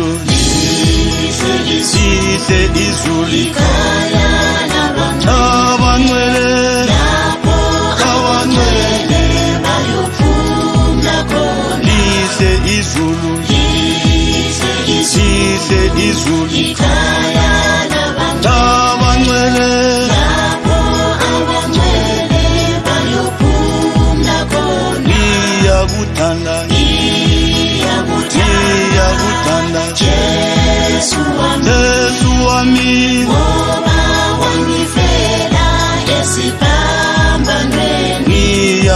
izulu lihle izulu abancwele lihle izulu lihle izulu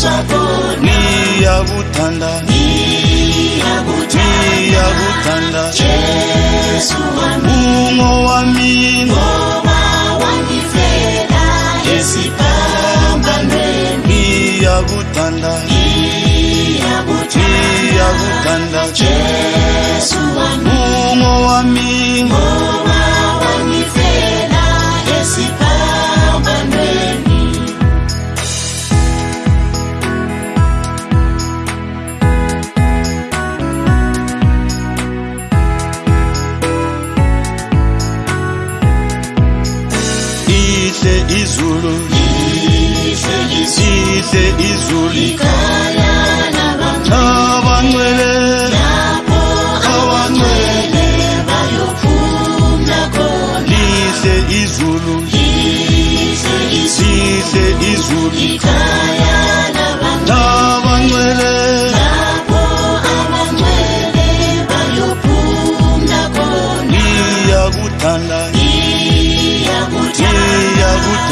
kwako niyakuthanda niyakuthanda Jesu wami ungo wami ngoba wangifela esiphambanweni niyakuthanda niyakuthanda Jesu lihle izulu lihle izulu abancwele lihle izulu lihle izulu